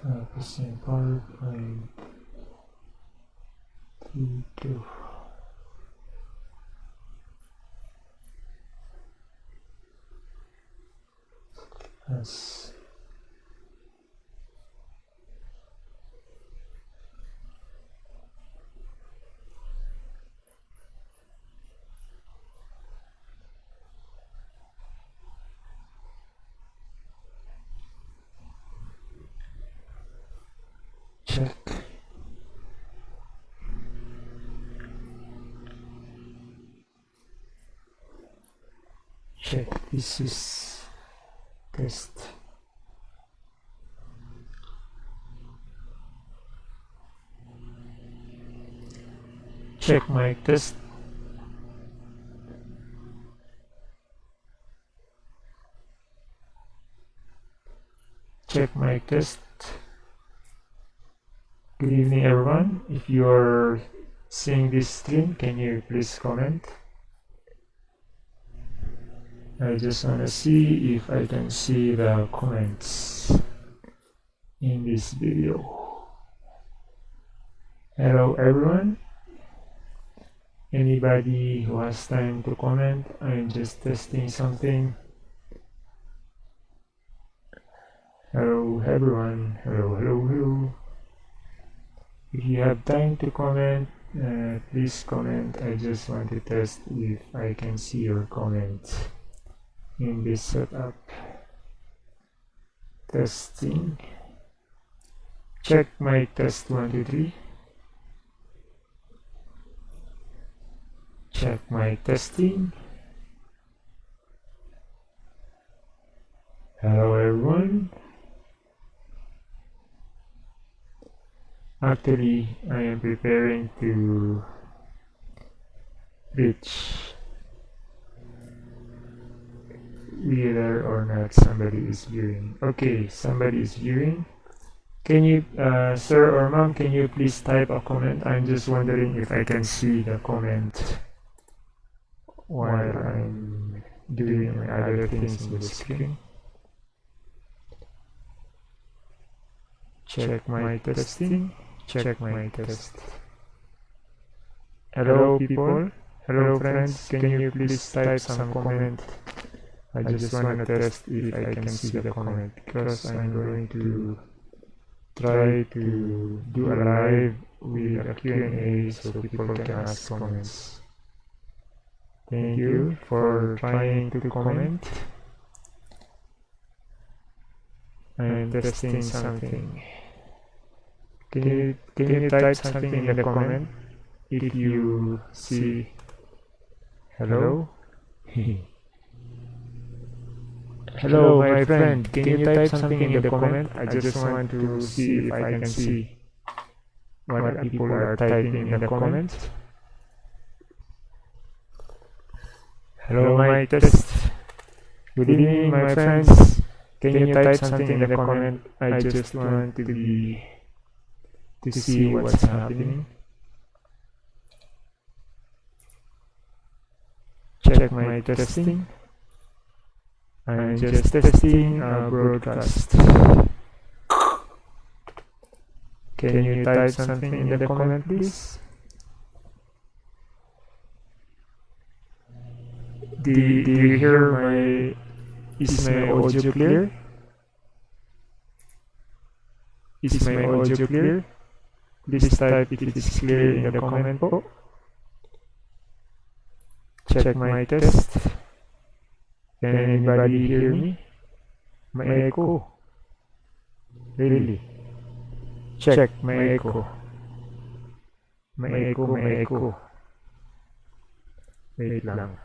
Tapos yung PowerPoint dito. As check check this test. Check my test. Check my test. Good evening everyone. If you are seeing this stream can you please comment I just want to see if I can see the comments in this video. Hello everyone. Anybody who has time to comment I'm just testing something. Hello everyone. Hello hello hello. If you have time to comment uh, please comment. I just want to test if I can see your comment in this setup. Testing. Check my test 1 2 3 check my testing. Hello everyone. Actually, I am preparing to reach whether or not somebody is viewing. Okay, somebody is viewing. Can you, uh, sir or ma'am, can you please type a comment? I'm just wondering if I can see the comment while I'm doing my other things in the screen. Check my testing check my test. Hello people, hello friends, can you please type some comment? I just want to test if I can see the comment because I'm going to try to do a live with a Q&A so people can ask comments. Thank you for trying to comment. I'm testing something. Can you can you type something in the comment if you see hello? hello my friend, can you type something in the comment? I just want to see if I can see what people are typing in the comments. Hello my test. Good evening my friends. Can you type something in the comment? I just want to be to see what's happening. Check my testing. I'm just testing a broadcast. Can you type something in the comment please? Do, do you hear my, is my audio clear? Is my audio clear? Please type if it is clear in the comment po. Check my test. Can anybody hear me? May echo. Really? Check, may echo. May echo, may echo. Wait lang.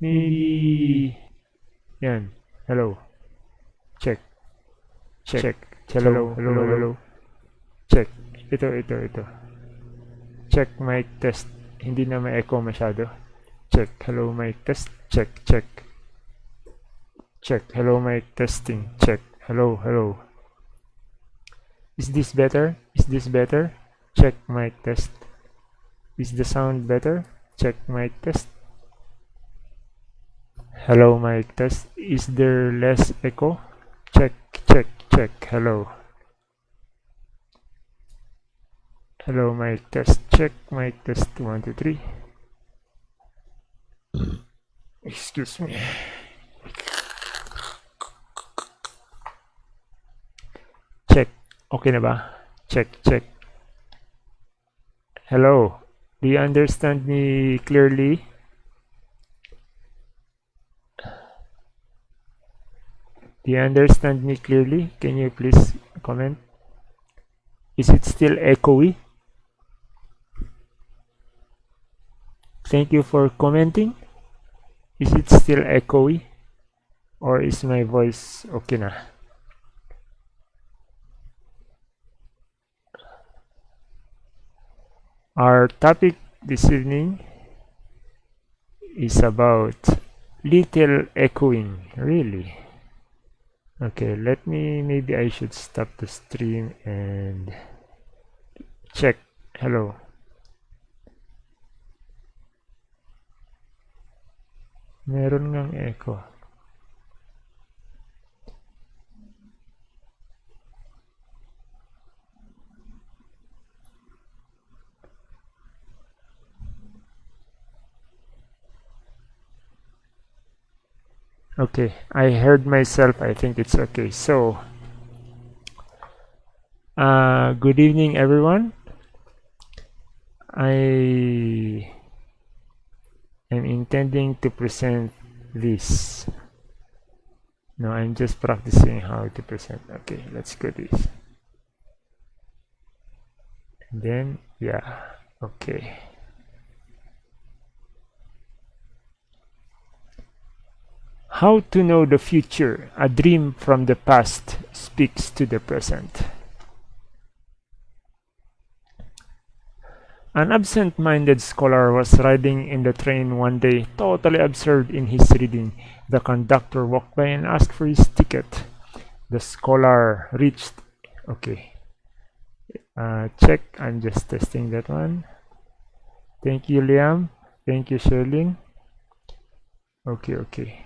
Maybe... Yan. Hello. Check. Check. Hello, hello, hello. Check. Ito, ito, ito. Check mic test. Hindi na ma-echo masyado. Check. Hello mic test. Check, check. Check. Hello mic testing. Check. Hello, hello. Is this better? Is this better? Check my test. Is the sound better? Check my test. Hello my test. Is there less echo? Check, check, check hello hello my test check my test one two three excuse me check okay na ba check check hello do you understand me clearly Do you understand me clearly? Can you please comment? Is it still echoey? Thank you for commenting. Is it still echoey? Or is my voice okay na? Our topic this evening is about little echoing, really. okay let me maybe I should stop the stream and check hello meron ngang echo. Okay I heard myself I think it's okay. So uh, good evening everyone. I am intending to present this no I'm just practicing how to present okay let's go this and then yeah okay How to know the future? A dream from the past speaks to the present. An absent-minded scholar was riding in the train one day, totally absorbed in his reading. The conductor walked by and asked for his ticket. The scholar reached... Okay. Uh, check. I'm just testing that one. Thank you, Liam. Thank you, Sherlyn. Okay, okay.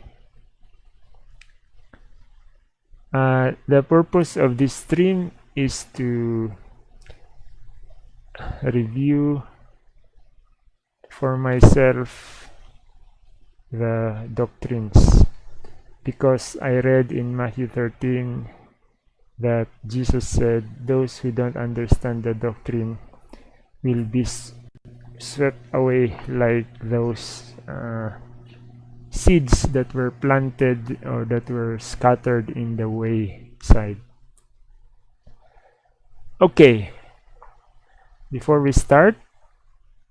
Uh, the purpose of this stream is to review for myself the doctrines because I read in Matthew 13 that Jesus said those who don't understand the doctrine will be swept away like those uh, seeds that were planted or that were scattered in the wayside. Okay, before we start,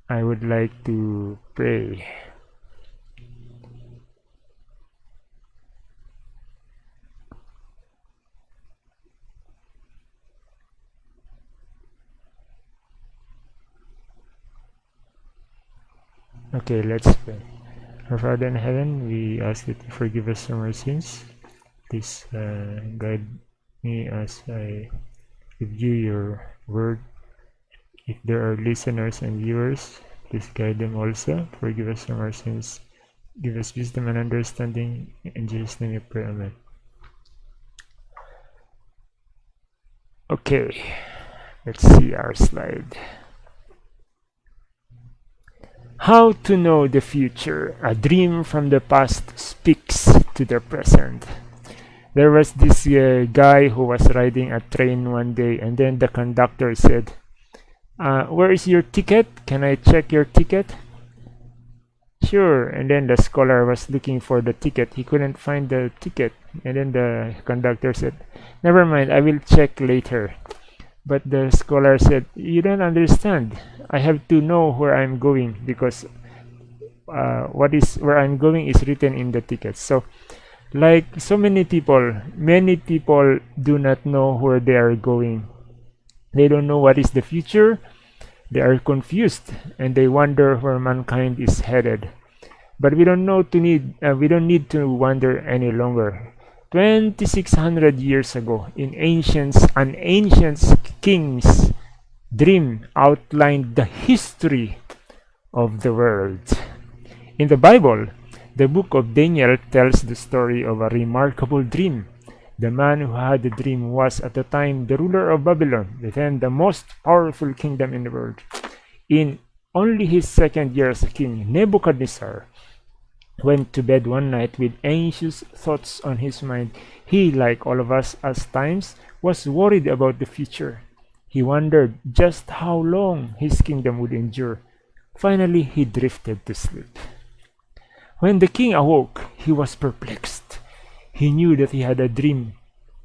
I would like to pray. Okay, let's pray. Our Father in heaven, we ask you to forgive us from our sins. Please uh, guide me as I review your word. If there are listeners and viewers, please guide them also. Forgive us from our sins. Give us wisdom and understanding. In Jesus' name we pray. Amen. Okay, let's see our slide. How to know the future? A dream from the past speaks to the present. There was this uh, guy who was riding a train one day and then the conductor said, uh, where is your ticket? Can I check your ticket? Sure. And then the scholar was looking for the ticket. He couldn't find the ticket. And then the conductor said, never mind, I will check later. But the scholar said, you don't understand. I have to know where I'm going because uh, what is where I'm going is written in the ticket. So like so many people, many people do not know where they are going. They don't know what is the future. They are confused and they wonder where mankind is headed. But we don't know to need uh, we don't need to wonder any longer 2600 years ago in ancient an ancient king's dream outlined the history of the world in the bible the book of daniel tells the story of a remarkable dream The man who had the dream was at the time the ruler of Babylon, then the most powerful kingdom in the world. In only his second year as a king, Nebuchadnezzar went to bed one night with anxious thoughts on his mind. He, like all of us at times, was worried about the future. He wondered just how long his kingdom would endure. Finally, he drifted to sleep. When the king awoke, he was perplexed. He knew that he had a dream.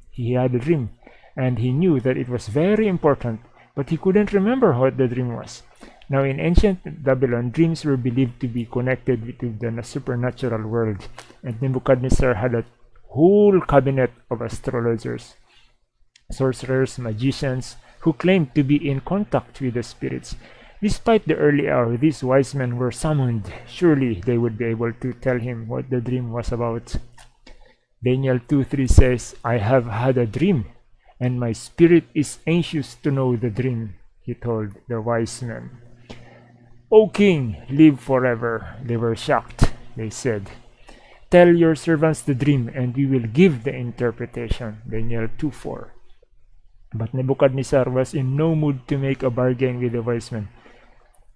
He had a dream, and he knew that it was very important, but he couldn't remember what the dream was. Now, in ancient Babylon, dreams were believed to be connected to the supernatural world, and Nebuchadnezzar had a whole cabinet of astrologers, sorcerers, magicians, who claimed to be in contact with the spirits. Despite the early hour, these wise men were summoned. Surely they would be able to tell him what the dream was about. Daniel 2:3 says, I have had a dream, and my spirit is anxious to know the dream, he told the wise men. O king, live forever. They were shocked. They said, Tell your servants the dream, and we will give the interpretation. Daniel 2:4. But Nebuchadnezzar was in no mood to make a bargain with the wise men.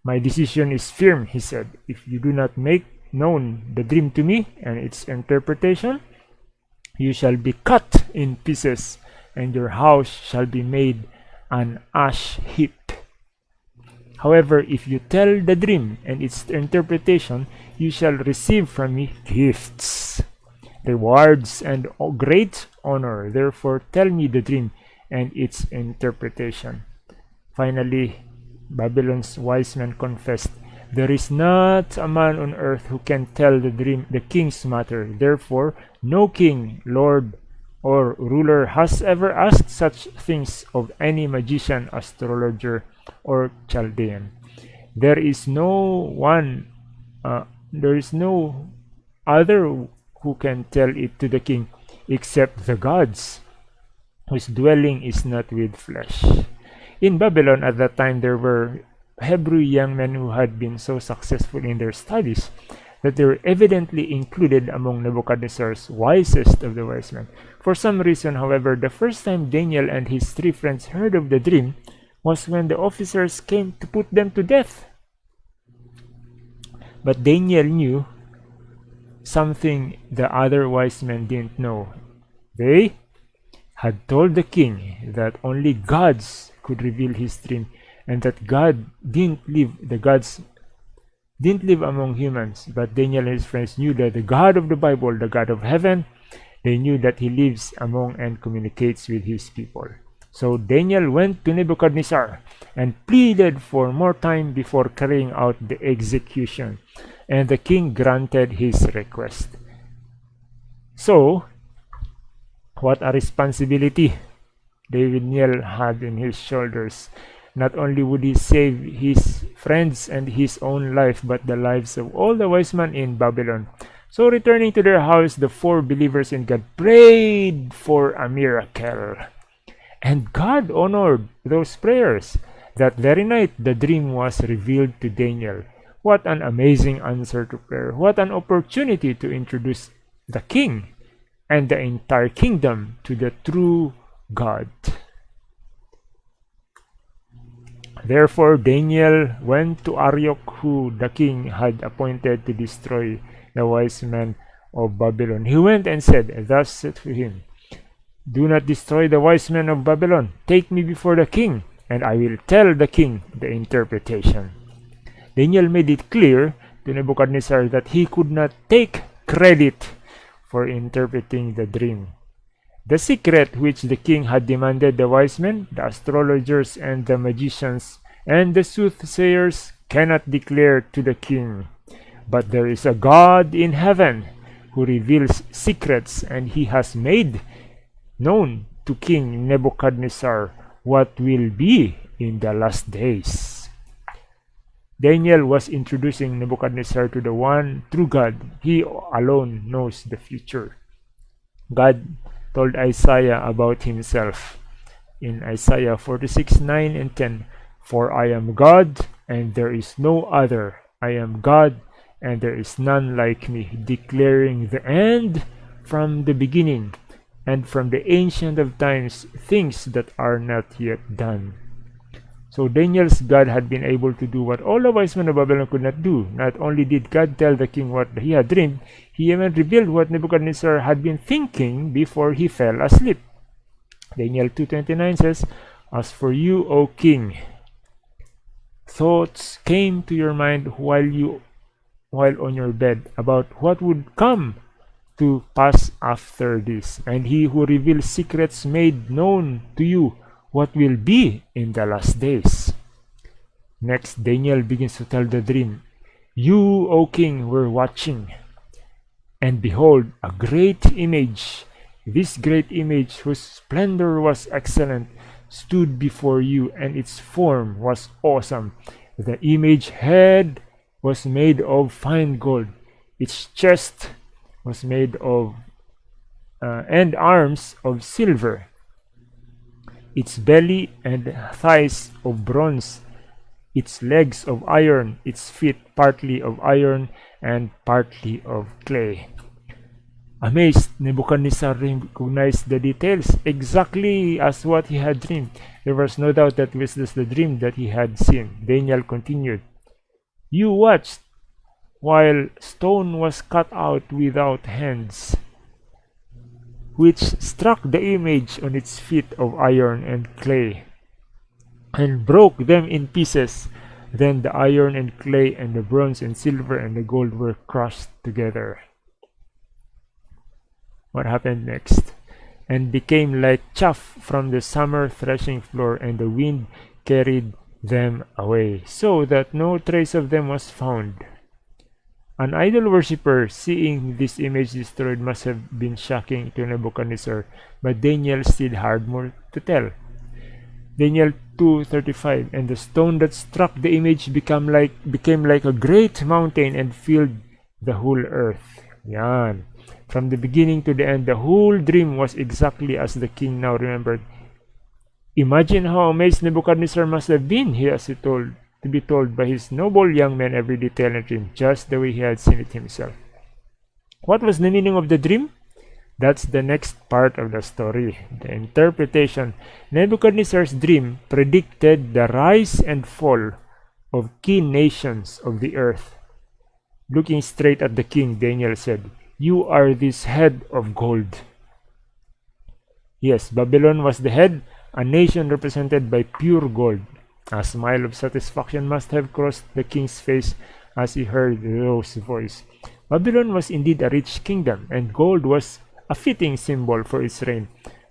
My decision is firm, he said. If you do not make known the dream to me and its interpretation, you shall be cut in pieces, and your house shall be made an ash heap. However, if you tell the dream and its interpretation, you shall receive from me gifts, rewards, and great honor. Therefore, tell me the dream and its interpretation. Finally, Babylon's wise men confessed, There is not a man on earth who can tell the dream, the king's matter. Therefore, no king, lord, or ruler has ever asked such things of any magician, astrologer, or Chaldean. There is no one, uh, there is no other who can tell it to the king except the gods, whose dwelling is not with flesh. In Babylon at that time there were Hebrew young men who had been so successful in their studies that they were evidently included among Nebuchadnezzar's wisest of the wise men. For some reason, however, the first time Daniel and his three friends heard of the dream, was when the officers came to put them to death. But Daniel knew something the other wise men didn't know. They had told the king that only gods could reveal his dream and that God didn't live the gods didn't live among humans but Daniel and his friends knew that the God of the Bible the God of heaven they knew that he lives among and communicates with his people so Daniel went to Nebuchadnezzar and pleaded for more time before carrying out the execution, and the king granted his request. So, what a responsibility Daniel had in his shoulders. Not only would he save his friends and his own life, but the lives of all the wise men in Babylon. So returning to their house, the four believers in God prayed for a miracle. And God honored those prayers. That very night, the dream was revealed to Daniel. What an amazing answer to prayer. What an opportunity to introduce the king and the entire kingdom to the true God. Therefore, Daniel went to Arioch, who the king had appointed to destroy the wise men of Babylon. He went and said, Thus said to him, do not destroy the wise men of Babylon. Take me before the king, and I will tell the king the interpretation. Daniel made it clear to Nebuchadnezzar that he could not take credit for interpreting the dream. The secret which the king had demanded the wise men, the astrologers and the magicians, and the soothsayers cannot declare to the king. But there is a God in heaven who reveals secrets, and he has made known to King Nebuchadnezzar what will be in the last days. Daniel was introducing Nebuchadnezzar to the one true God. He alone knows the future. God told Isaiah about himself in Isaiah 46 9 and 10 For I am God, and there is no other. I am God, and there is none like me, declaring the end from the beginning and from the ancient of times things that are not yet done. So Daniel's God had been able to do what all the wise men of Babylon could not do. Not only did God tell the king what he had dreamed, he even revealed what Nebuchadnezzar had been thinking before he fell asleep. Daniel 2.29 says, As for you, O king, thoughts came to your mind while you while on your bed about what would come to pass after this. And he who reveals secrets made known to you what will be in the last days. Next, Daniel begins to tell the dream. You, O king, were watching, and behold, a great image, this great image whose splendor was excellent, stood before you, and its form was awesome. The image head was made of fine gold, its chest was made of uh, and arms of silver, its belly and thighs of bronze, its legs of iron, its feet partly of iron and partly of clay. Amazed, Nebuchadnezzar recognized the details exactly as what he had dreamed. There was no doubt that this was the dream that he had seen. Daniel continued, You watched while stone was cut out without hands which struck the image on its feet of iron and clay, and broke them in pieces. Then the iron and clay and the bronze and silver and the gold were crushed together. What happened next? And became like chaff from the summer threshing floor, and the wind carried them away, so that no trace of them was found. An idol worshipper seeing this image destroyed must have been shocking to Nebuchadnezzar, but Daniel still had more to tell. Daniel 2:35 and the stone that struck the image became like became like a great mountain and filled the whole earth. Yan. From the beginning to the end, the whole dream was exactly as the king now remembered. Imagine how amazed Nebuchadnezzar must have been, he as he told to be told by his noble young man every detail in the dream, just the way he had seen it himself. What was the meaning of the dream? That's the next part of the story. The interpretation. Nebuchadnezzar's dream predicted the rise and fall of key nations of the earth. Looking straight at the king, Daniel said, You are this head of gold. Yes, Babylon was the head, a nation represented by pure gold. A smile of satisfaction must have crossed the king's face as he heard Rose voice. Babylon was indeed a rich kingdom, and gold was a fitting symbol for its reign.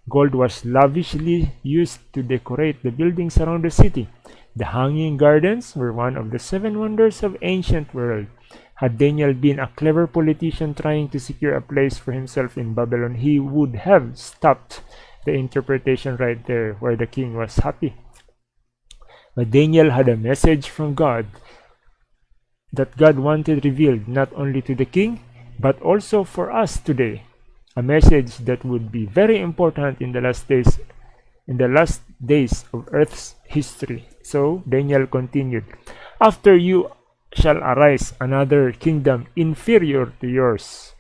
Gold was lavishly used to decorate the buildings around the city. The hanging gardens were one of the seven wonders of ancient world. Had Daniel been a clever politician trying to secure a place for himself in Babylon, he would have stopped the interpretation right there where the king was happy. But Daniel had a message from God that God wanted revealed not only to the king, but also for us today. A message that would be very important in the last days in the last days of earth's history. So Daniel continued, After you shall arise another kingdom inferior to yours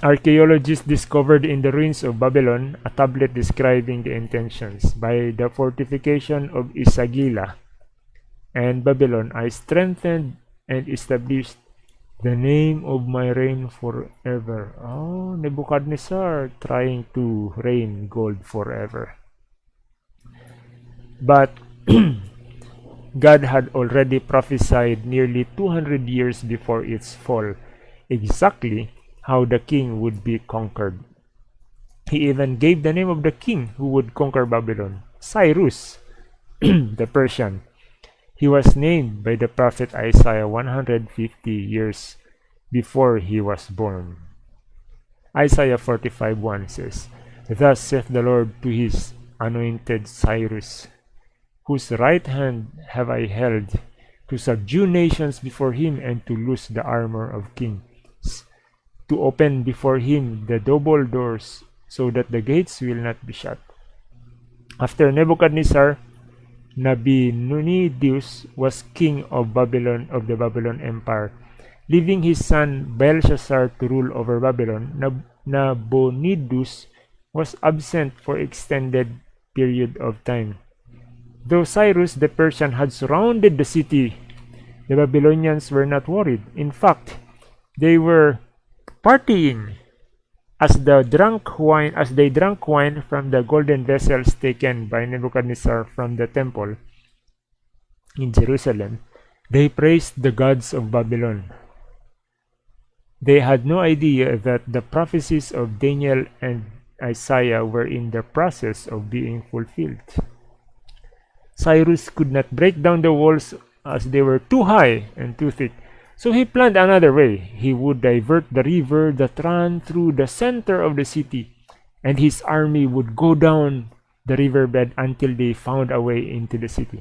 Archaeologists discovered in the ruins of Babylon a tablet describing the intentions. By the fortification of Esagila and Babylon, I strengthened and established the name of my reign forever. Oh, Nebuchadnezzar trying to reign gold forever. But God had already prophesied nearly 200 years before its fall, exactly how the king would be conquered. He even gave the name of the king who would conquer Babylon, Cyrus, the Persian. He was named by the prophet Isaiah 150 years before he was born. Isaiah 45:1 says, Thus saith the Lord to his anointed Cyrus, whose right hand have I held, to subdue nations before him and to loose the armor of kings to open before him the double doors so that the gates will not be shut. After Nebuchadnezzar, Nabonidus was king of Babylon of the Babylon Empire. Leaving his son Belshazzar to rule over Babylon, Nabonidus was absent for extended period of time. Though Cyrus the Persian had surrounded the city, the Babylonians were not worried. In fact, they were partying as the drunk wine as they drank wine from the golden vessels taken by Nebuchadnezzar from the temple in Jerusalem, they praised the gods of Babylon. They had no idea that the prophecies of Daniel and Isaiah were in the process of being fulfilled. Cyrus could not break down the walls as they were too high and too thick. So he planned another way. He would divert the river that ran through the center of the city, and his army would go down the riverbed until they found a way into the city.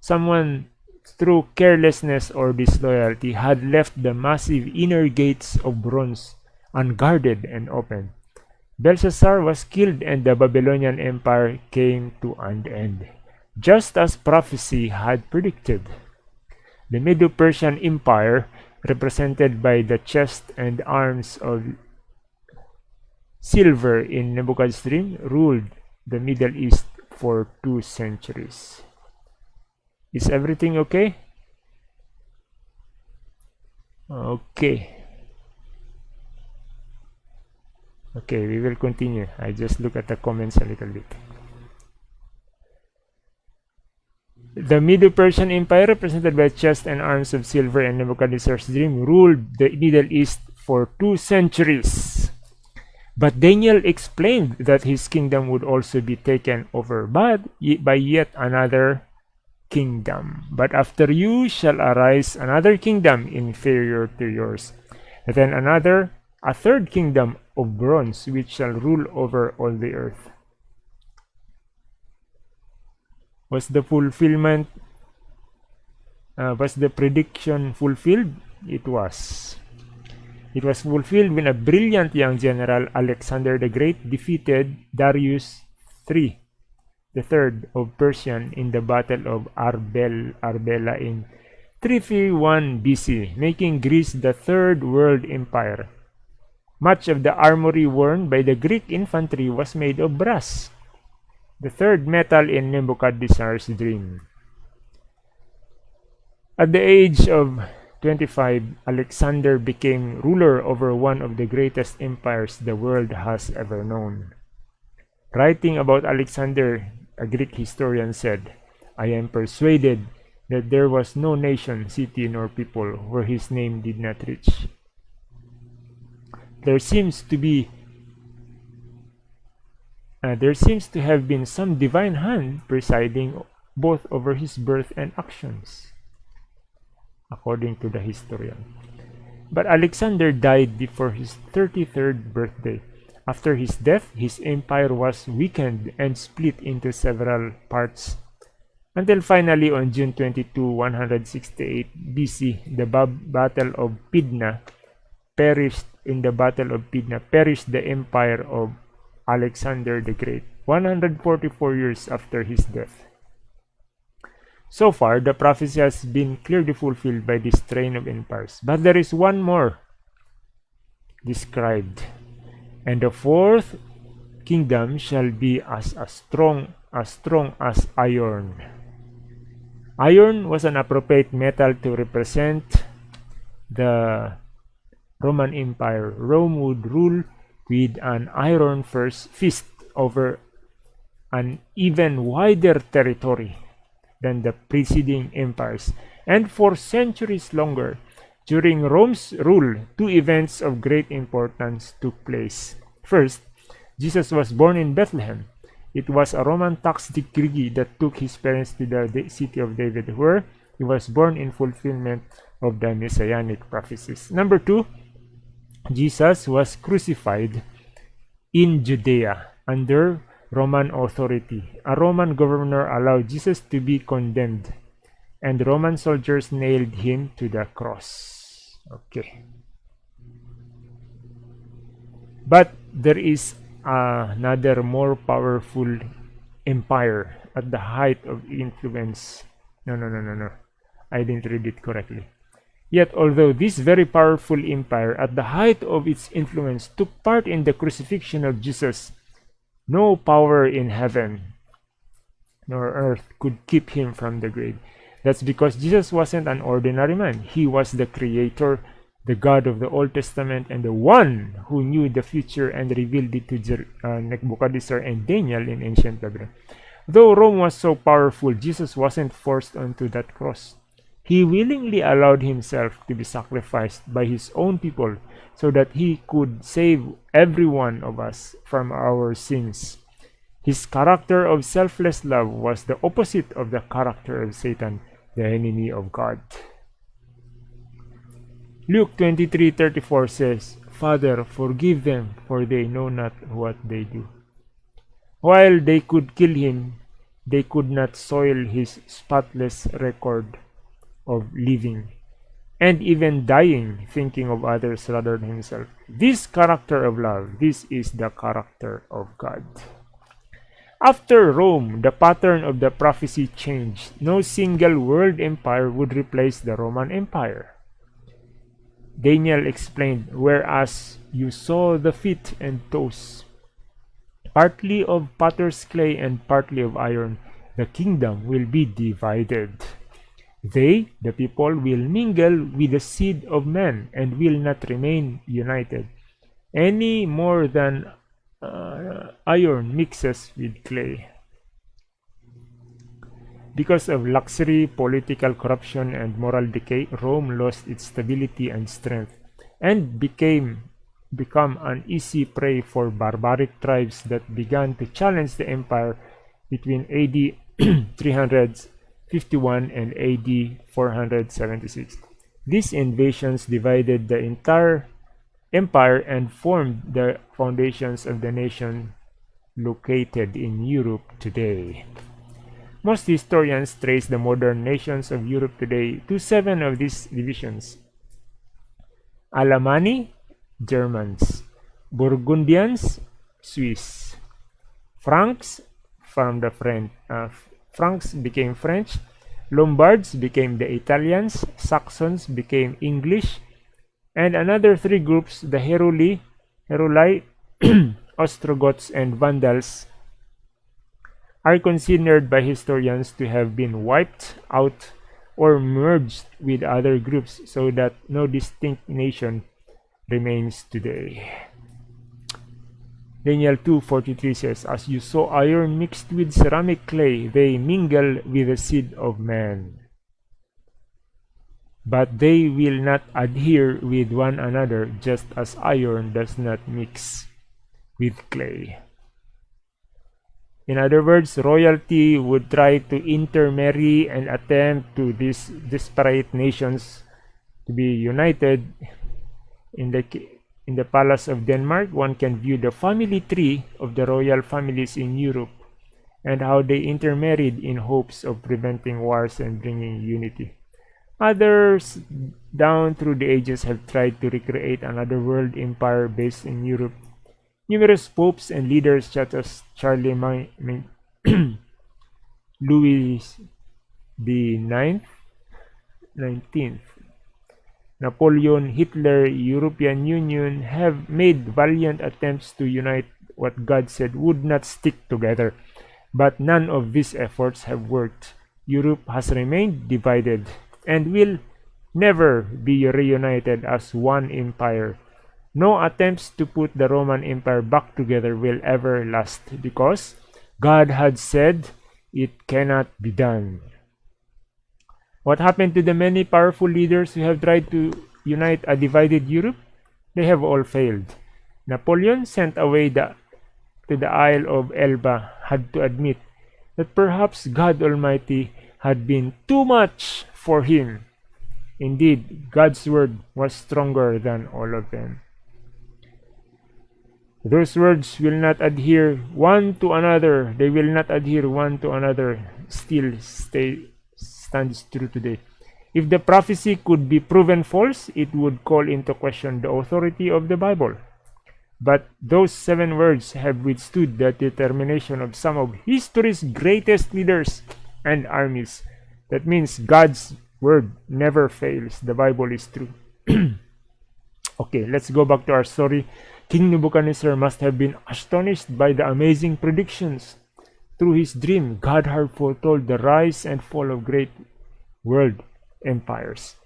Someone through carelessness or disloyalty, had left the massive inner gates of bronze unguarded and open. Belshazzar was killed and the Babylonian Empire came to an end, just as prophecy had predicted. The Medo-Persian Empire, represented by the chest and arms of silver in Nebuchadnezzar's dream, ruled the Middle East for two centuries. Is everything okay? Okay. Okay, we will continue. I just look at the comments a little bit. The Medo-Persian Empire, represented by chest and arms of silver and Nebuchadnezzar's dream, ruled the Middle East for two centuries. But Daniel explained that his kingdom would also be taken over by, by yet another kingdom. But after you shall arise another kingdom inferior to yours, and then another, a third kingdom of bronze, which shall rule over all the earth. Was the fulfillment, uh, was the prediction fulfilled? It was. It was fulfilled when a brilliant young general, Alexander the Great, defeated Darius III the third of Persian in the Battle of Arbel, Arbela in 331 BC, making Greece the third world empire. Much of the armory worn by the Greek infantry was made of brass, the third metal in Nebuchadnezzar's dream. At the age of 25, Alexander became ruler over one of the greatest empires the world has ever known. Writing about Alexander a Greek historian said, I am persuaded that there was no nation, city, nor people where his name did not reach. There seems to be uh, there seems to have been some divine hand presiding both over his birth and actions, according to the historian. But Alexander died before his 33rd birthday after his death, his empire was weakened and split into several parts. Until finally on June 22, 168 BC, the Battle of Pydna perished in the Battle of Pydna perished the empire of Alexander the Great, 144 years after his death. So far, the prophecy has been clearly fulfilled by this train of empires. But there is one more described and the fourth kingdom shall be as, as strong as strong as iron. Iron was an appropriate metal to represent the Roman Empire. Rome would rule with an iron first fist over an even wider territory than the preceding empires. And for centuries longer, during Rome's rule, two events of great importance took place. First, Jesus was born in Bethlehem. It was a Roman tax decree that took his parents to the city of David, where he was born in fulfillment of the messianic prophecies. Number two, Jesus was crucified in Judea under Roman authority. A Roman governor allowed Jesus to be condemned, and Roman soldiers nailed him to the cross. Okay. But there is another more powerful empire at the height of influence. No, no, no, no, no. I didn't read it correctly. Yet, although this very powerful empire, at the height of its influence, took part in the crucifixion of Jesus, no power in heaven nor earth could keep him from the grave. That's because Jesus wasn't an ordinary man. He was the creator, the God of the Old Testament, and the one who knew the future and revealed it to Jer uh, Nebuchadnezzar and Daniel in ancient Babylon. Though Rome was so powerful, Jesus wasn't forced onto that cross. He willingly allowed himself to be sacrificed by his own people so that he could save every one of us from our sins. His character of selfless love was the opposite of the character of Satan, the enemy of God. Luke 23:34 says, Father, forgive them, for they know not what they do. While they could kill him, they could not soil his spotless record of living and even dying thinking of others rather than himself. This character of love, this is the character of God. After Rome, the pattern of the prophecy changed. No single world empire would replace the Roman Empire. Daniel explained, whereas you saw the feet and toes, partly of potter's clay and partly of iron, the kingdom will be divided. They, the people, will mingle with the seed of man and will not remain united, any more than uh, iron mixes with clay. Because of luxury, political corruption, and moral decay, Rome lost its stability and strength, and became become an easy prey for barbaric tribes that began to challenge the empire between AD 351 and AD 476. These invasions divided the entire empire and formed the foundations of the nation located in Europe today. Most historians trace the modern nations of Europe today to seven of these divisions. Alemanni, Germans. Burgundians, Swiss. Franks, from the French, uh, Franks became French. Lombards became the Italians. Saxons became English and another three groups, the Heruli, Heruli, Ostrogoths, and Vandals, are considered by historians to have been wiped out or merged with other groups so that no distinct nation remains today. Daniel 2.43 says, As you saw iron mixed with ceramic clay, they mingle with the seed of man but they will not adhere with one another just as iron does not mix with clay. In other words, royalty would try to intermarry and attempt to these disparate nations to be united. In the in the palace of Denmark, one can view the family tree of the royal families in Europe and how they intermarried in hopes of preventing wars and bringing unity. Others down through the ages have tried to recreate another world empire based in Europe. Numerous popes and leaders such as Charlemagne, Louis the Ninth, 19th, Napoleon, Hitler, European Union have made valiant attempts to unite what God said would not stick together. But none of these efforts have worked. Europe has remained divided and will never be reunited as one empire. No attempts to put the Roman Empire back together will ever last because God had said it cannot be done. What happened to the many powerful leaders who have tried to unite a divided Europe? They have all failed. Napoleon, sent away the, to the Isle of Elba, had to admit that perhaps God Almighty had been too much for him. Indeed, God's word was stronger than all of them. Those words will not adhere one to another. They will not adhere one to another. Still stay, stands true today. If the prophecy could be proven false, it would call into question the authority of the Bible. But those seven words have withstood the determination of some of history's greatest leaders and armies. That means God's word never fails. The Bible is true. okay, let's go back to our story. King Nebuchadnezzar must have been astonished by the amazing predictions. Through his dream, God had foretold the rise and fall of great world empires.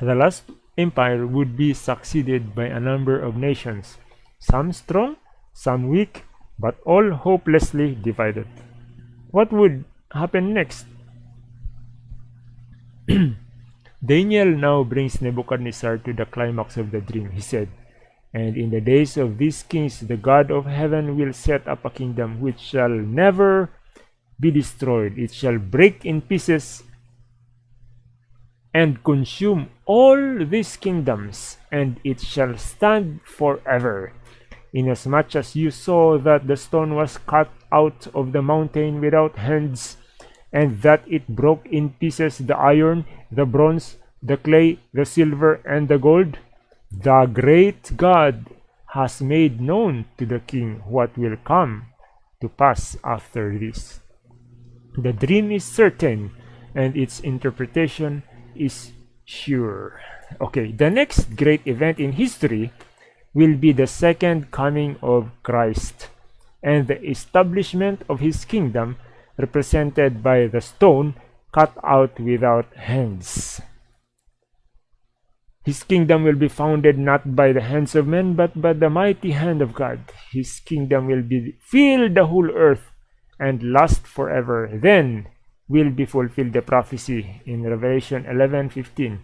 The last empire would be succeeded by a number of nations, some strong, some weak, but all hopelessly divided. What would happen next? Daniel now brings Nebuchadnezzar to the climax of the dream. He said, And in the days of these kings, the God of heaven will set up a kingdom which shall never be destroyed. It shall break in pieces and consume all these kingdoms, and it shall stand forever. Inasmuch as you saw that the stone was cut out of the mountain without hands, and that it broke in pieces the iron, the bronze, the clay, the silver, and the gold, the great God has made known to the king what will come to pass after this. The dream is certain, and its interpretation is sure. Okay, the next great event in history will be the second coming of Christ and the establishment of his kingdom represented by the stone cut out without hands. His kingdom will be founded not by the hands of men, but by the mighty hand of God. His kingdom will be fill the whole earth and last forever. Then will be fulfilled the prophecy in Revelation 11:15.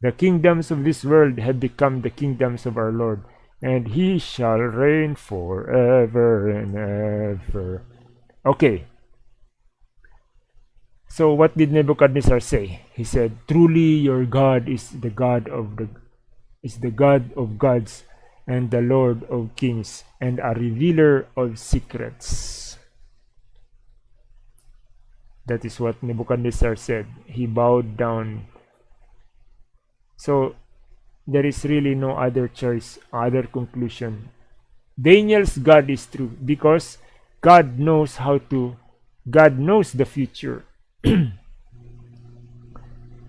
The kingdoms of this world have become the kingdoms of our Lord, and he shall reign forever and ever. Okay. So what did Nebuchadnezzar say? He said, "Truly your God is the God of the is the God of gods and the Lord of kings and a revealer of secrets." That is what Nebuchadnezzar said. He bowed down. So there is really no other choice, other conclusion. Daniel's God is true because God knows how to, God knows the future.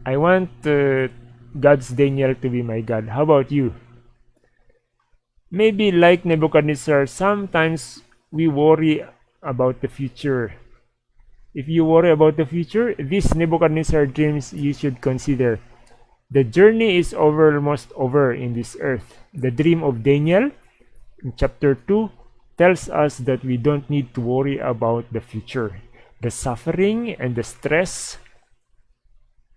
I want uh, God's Daniel to be my God. How about you? Maybe like Nebuchadnezzar, sometimes we worry about the future if you worry about the future, these Nebuchadnezzar dreams you should consider. The journey is over, almost over in this earth. The dream of Daniel in chapter 2 tells us that we don't need to worry about the future. The suffering and the stress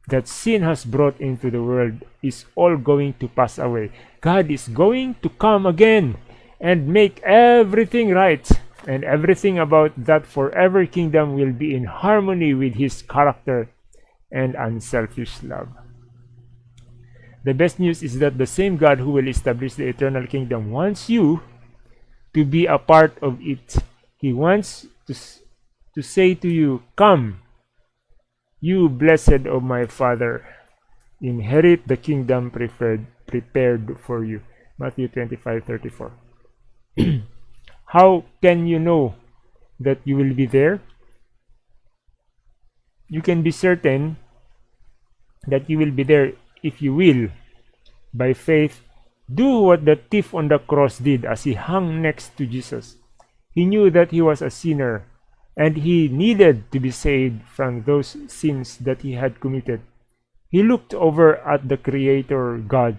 that sin has brought into the world is all going to pass away. God is going to come again and make everything right and everything about that forever kingdom will be in harmony with his character and unselfish love. The best news is that the same God who will establish the eternal kingdom wants you to be a part of it. He wants to, to say to you, Come, you blessed of my Father, inherit the kingdom prepared, prepared for you. Matthew 25 34. How can you know that you will be there? You can be certain that you will be there if you will, by faith, do what the thief on the cross did as he hung next to Jesus. He knew that he was a sinner and he needed to be saved from those sins that he had committed. He looked over at the Creator God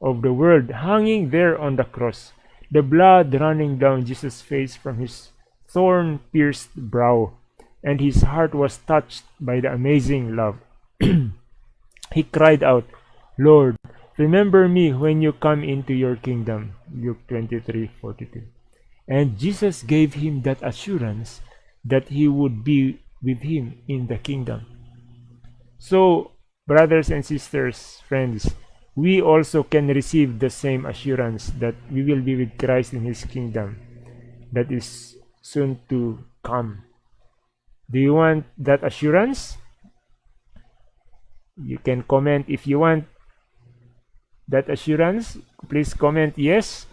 of the world hanging there on the cross the blood running down Jesus' face from his thorn pierced brow, and his heart was touched by the amazing love. he cried out, Lord, remember me when you come into your kingdom. Luke 23 42. And Jesus gave him that assurance that he would be with him in the kingdom. So, brothers and sisters, friends, we also can receive the same assurance that we will be with Christ in his kingdom that is soon to come. Do you want that assurance? You can comment if you want that assurance. Please comment yes.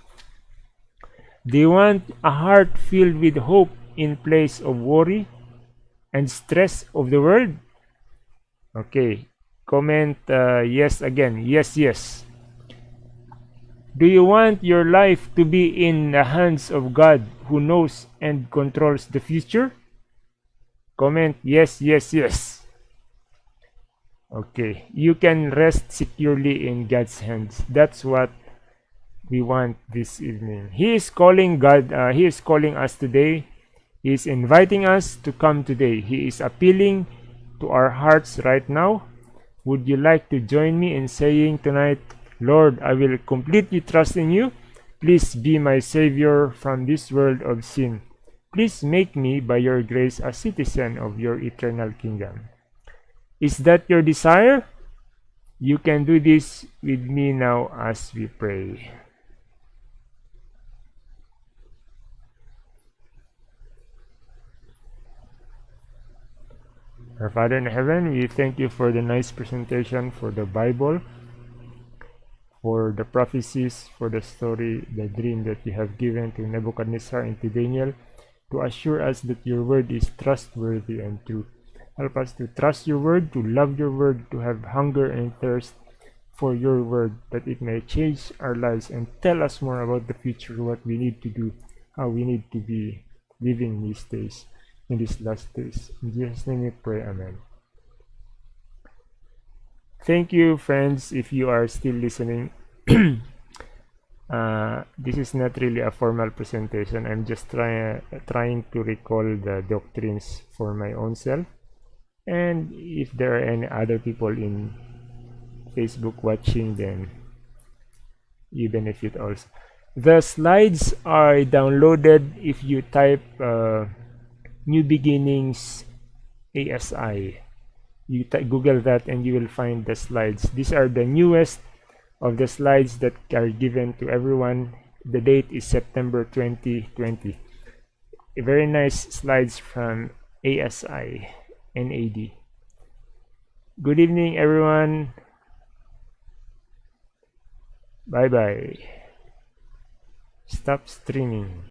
Do you want a heart filled with hope in place of worry and stress of the world? Okay, comment uh, yes again. Yes yes. Do you want your life to be in the hands of God who knows and controls the future? Comment yes yes yes. Okay you can rest securely in God's hands. That's what we want this evening. He is calling God uh, he is calling us today he is inviting us to come today he is appealing to our hearts right now would you like to join me in saying tonight, Lord, I will completely trust in you. Please be my Savior from this world of sin. Please make me, by your grace, a citizen of your eternal kingdom. Is that your desire? You can do this with me now as we pray. Our Father in heaven, we thank you for the nice presentation for the Bible, for the prophecies, for the story, the dream that you have given to Nebuchadnezzar and to Daniel, to assure us that your word is trustworthy and true. Help us to trust your word, to love your word, to have hunger and thirst for your word, that it may change our lives and tell us more about the future, what we need to do, how we need to be living these days in these last days. In Jesus' name we pray, Amen. Thank you, friends, if you are still listening. uh, this is not really a formal presentation. I'm just trying trying to recall the doctrines for my own self. And if there are any other people in Facebook watching, then you benefit also. The slides are downloaded if you type uh, New Beginnings ASI. You Google that and you will find the slides. These are the newest of the slides that are given to everyone. The date is September 2020. A very nice slides from ASI NAD. Good evening, everyone. Bye bye. Stop streaming.